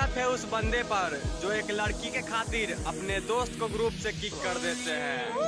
है उस बंदे पर, जो एक लड़की के खातिर अपने दोस्त को ग्रुप से किक कर देते हैं।